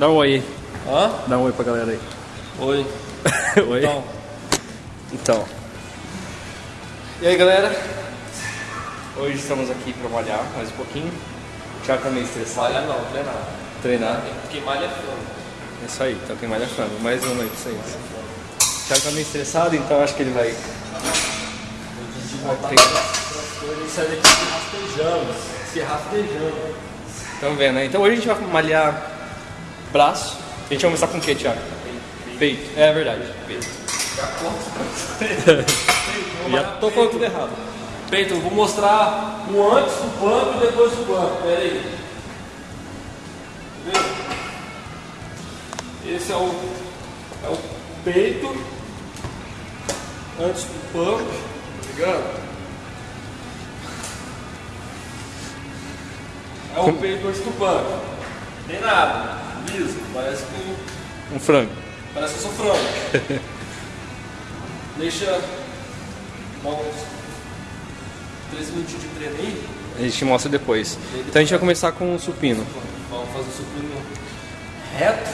Dá um oi. Hã? Dá um oi pra galera aí. Oi. oi. Então, Então. E aí, galera? Hoje estamos aqui pra malhar mais um pouquinho. O Thiago tá meio estressado. malha não, treinar. Treinar. Quem malha é frango. É isso aí, então quem malha frango. Mais uma aí pra vocês. O Thiago tá meio estressado, então acho que ele vai. vai. Ele sai daqui se rastejando. Se rastejando. Estão vendo, né? Então hoje a gente vai malhar braço. A gente vai começar com o que, Thiago? Peito. É verdade, peito. Já tô falando tudo errado. Peito, eu vou mostrar o antes do pump e depois do pump. Pera aí. Esse é o, é o peito antes do pump. Tá ligado? É o peito antes do pump. Tem nada. Liso. Parece que, Um frango. parece que eu sou frango. Deixa dar uns 3 minutinhos de treino aí. A gente mostra depois. Então a gente vai começar com o supino. Vamos fazer o supino reto.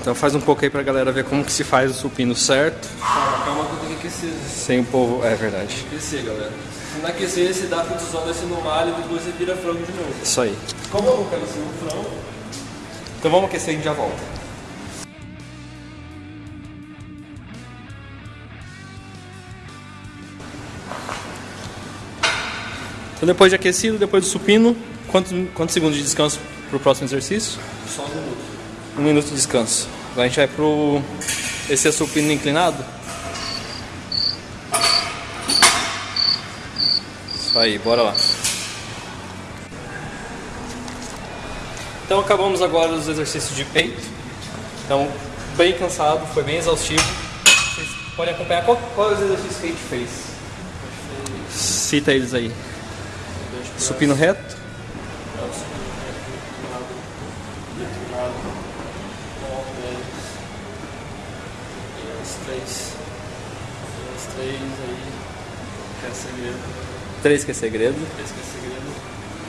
Então faz um pouco aí pra galera ver como que se faz o supino certo. Calma, calma que eu tenho que aquecer. Sem o povo. É verdade. Aquecer, galera. Se não aquecer, você dá condição desse no malho e depois você vira frango de novo. Isso aí. Como eu não quero ser um frango, Então vamos aquecer e a gente já volta. Então depois de aquecido, depois do supino, quantos, quantos segundos de descanso pro próximo exercício? só um minuto. Um minuto de descanso. Agora a gente vai pro. Esse é supino inclinado? Isso aí, bora lá. Então acabamos agora os exercícios de peito. Então, bem cansado, foi bem exaustivo. Vocês podem acompanhar qual, qual é os exercícios que a gente fez. Cita eles aí. Supino reto, três. Três aí. Que é segredo. três que é segredo. Esse que é segredo.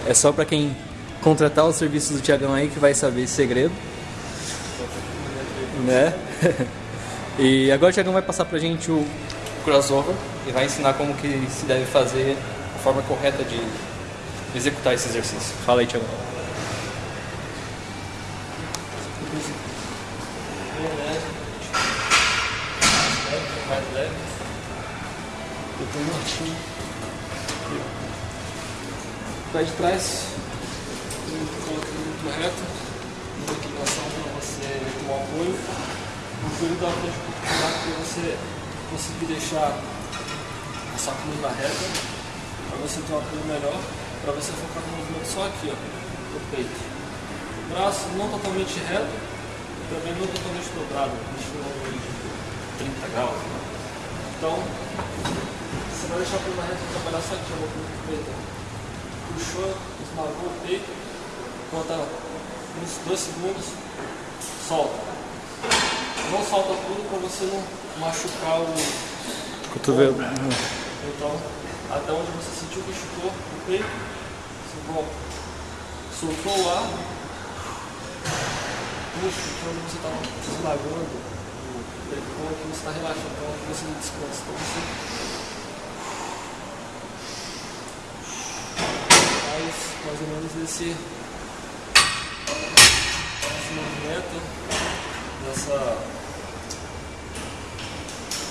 É só pra quem contratar os serviços do Tiagão aí que vai saber esse segredo, né? e agora o Tiagão vai passar pra gente o crossover e vai ensinar como que se deve fazer a forma correta de executar esse exercício. Fala aí, Tiagão. Baixinho. Pé de trás. Coloca muito reto. Uma inclinação para você ter um apoio. O joelho dá para para você conseguir deixar a sua coluna reta. Para você ter um apoio melhor. Para você focar no movimento só aqui, ó. No peito. O braço não totalmente reto também não totalmente dobrado, no de 30 graus. Então, você vai deixar a coluna reta trabalhar só aqui, a boca do peito. Puxou, esmagou o peito, conta uns 2 segundos, solta. Não solta tudo para você não machucar o. Cotovelo. Então, até onde você sentiu que machucou o peito, você volta. Soltou o ar, puxa, quando você está esmagando o pulmão aqui, você está relaxando, então aqui você não descansa. Então você faz mais ou menos esse, esse movimento dessa.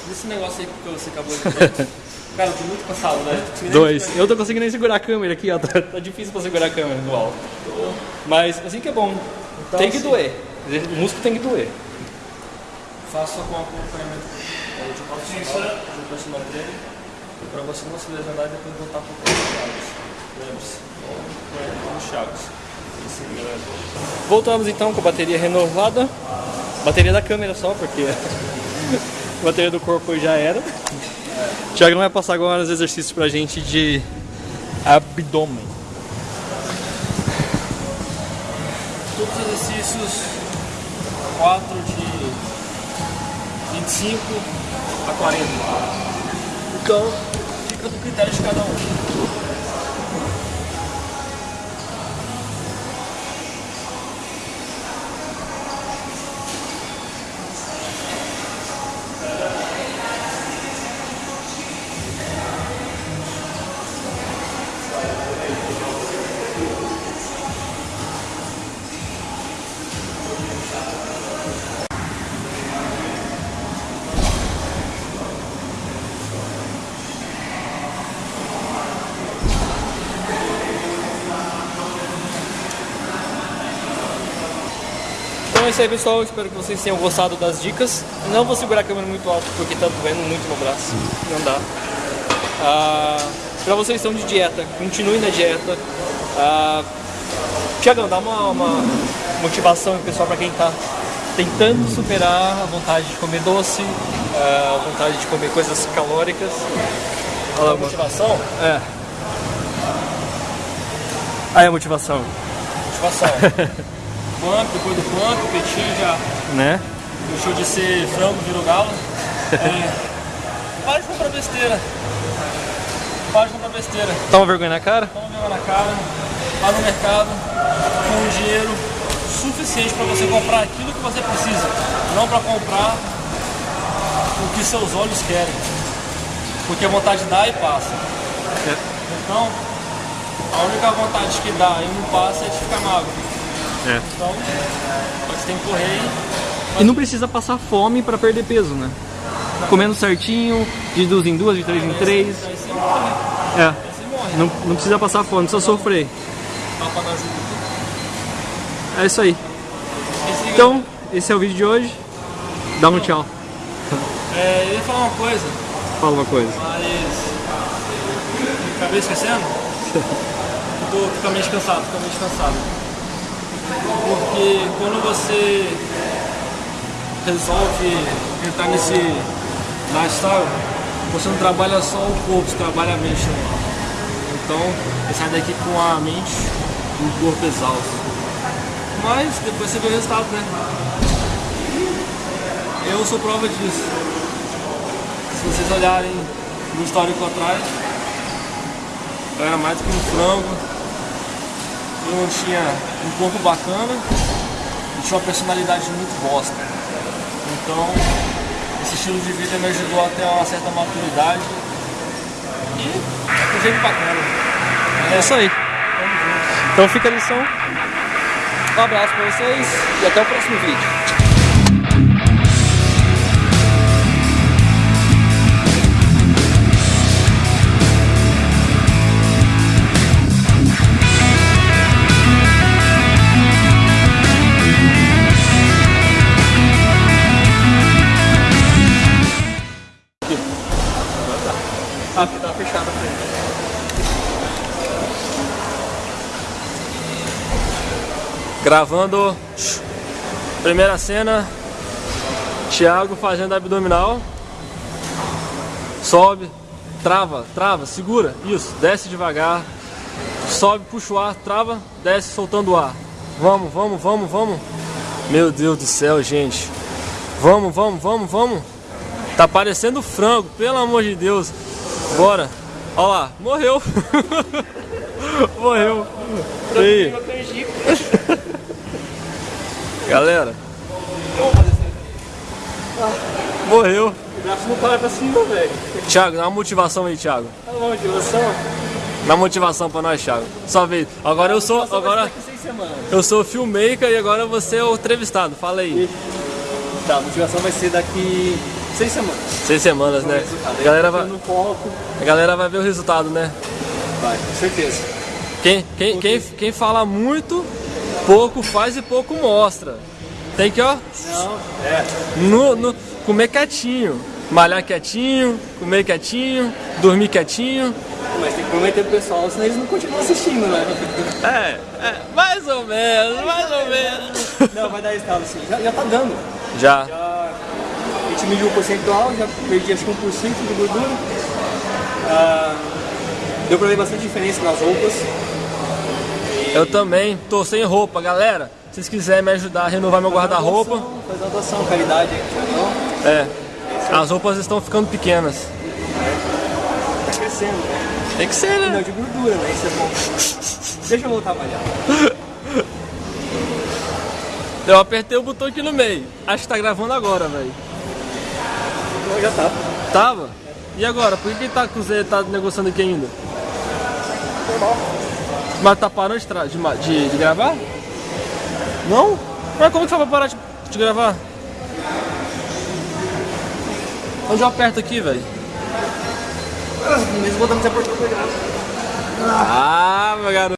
desse negócio aí que você acabou de ver. Cara, eu tô muito cansado, né? Dois. Eu tô conseguindo nem segurar a câmera aqui, ó. Tá, tá difícil pra segurar a câmera no alto. Mas assim que é bom. Então, tem que assim- doer. O músculo tem que doer. Faça com acompanhamento de profissional, de um personal trainer, para você não se lesionar e depois voltar para o Chagas. Lembre-se, com o Voltamos então com a bateria renovada. Bateria da câmera só, porque a bateria do corpo já era. O Thiago vai passar agora os exercícios pra gente de abdômen. Todos os exercícios, 4 de 25 a 40. Então, fica do critério de cada um. Isso aí, pessoal. Espero que vocês tenham gostado das dicas. Não vou segurar a câmera muito alto porque tá doendo muito no braço. Não dá. Ah, pra vocês que estão de dieta, continuem na dieta. Ah, Tiagão, dá uma, uma motivação pessoal para quem tá tentando superar a vontade de comer doce, ah, a vontade de comer coisas calóricas. Olha A motivação? É. Aí a motivação, Motivação. pump, depois do pump, o peitinho já né? deixou de ser frango, virou galo. É, para de comprar besteira. Para de comprar besteira. Toma vergonha na cara? Toma vergonha na cara, vá no mercado com dinheiro suficiente para você comprar aquilo que você precisa, não para comprar o que seus olhos querem. Porque a vontade dá e passa. Então, a única vontade que dá e não passa é de ficar magro. É. Então, você tem que correr e E não precisa passar fome pra perder peso, né? Comendo certinho, de duas em duas, de três em três. aí você morre. É. Não, não precisa passar fome, não precisa sofrer. É isso aí. Então, esse é o vídeo de hoje. Dá um tchau. É, eu ia falar uma coisa, Fala uma coisa. mas. Acabei esquecendo? tô, tô com a mente cansado, tô com a mente cansado. Porque quando você resolve entrar nesse lifestyle, você não trabalha só o corpo, você trabalha a mente também. Então, você sai daqui com a mente e o corpo exausto. Mas depois você vê o resultado, né? Eu sou prova disso. Se vocês olharem no histórico atrás, eu era mais que um frango, eu tinha um corpo bacana e tinha uma personalidade muito bosta. Então, esse estilo de vida me ajudou a ter uma certa maturidade e um jeito bacana. É isso aí. Então fica a lição. Um abraço pra vocês e até o próximo vídeo. Ah, tá fechado a frente. Gravando primeira cena, Thiago fazendo abdominal. Sobe, trava, trava, segura, isso, desce devagar. Sobe, puxa o ar, trava, desce soltando o ar. Vamos, vamos, vamos, vamos. Meu Deus do céu, gente. Vamos, vamos, vamos, vamos. Tá parecendo frango, pelo amor de Deus. Bora. Olha lá, morreu. morreu. E aí? Galera. Morreu. O braço não para pra cima, velho. Thiago, dá uma motivação aí, Thiago. Tá bom, motivação? Dá uma motivação pra nós, Thiago. Só vez. Agora eu sou. Agora eu sou o filmmaker e agora você é o entrevistado. Fala aí. Tá, a motivação vai ser daqui seis semanas. Seis semanas, né? A galera vai, a galera vai ver o resultado, né? Vai, com certeza. Quem, quem, quem, quem fala muito, pouco faz e pouco mostra. Tem que, ó, Não, é. no, no, comer quietinho. Malhar quietinho, comer quietinho, dormir quietinho. Mas tem que prometer pro pessoal, senão eles não continuam assistindo, né? É, é, mais ou menos, mais ou menos. Não, vai dar resultado sim. Já, já tá dando. Já. Já, mediu o percentual, já perdi acho que 1% de gordura. Ah, deu pra ver bastante diferença nas roupas. Eu também tô sem roupa, galera. Se vocês quiserem me ajudar a renovar meu guarda-roupa, Faz uma doação, caridade Thiagão. é. As roupas estão ficando pequenas. Tá crescendo, né? Tem que ser, Não, né? de gordura, né? Isso é bom. Deixa eu voltar a malhar. Eu apertei o botão aqui no meio. Acho que tá gravando agora, velho. Então já tá. Tava? E agora? Por que tá tá negociando aqui ainda? Mas tá parando de, de, de- gravar? Não? Mas como que foi pra parar de, de gravar? Onde eu aperto aqui, velho? Mesmo botando pra gravar. Ah, meu garoto.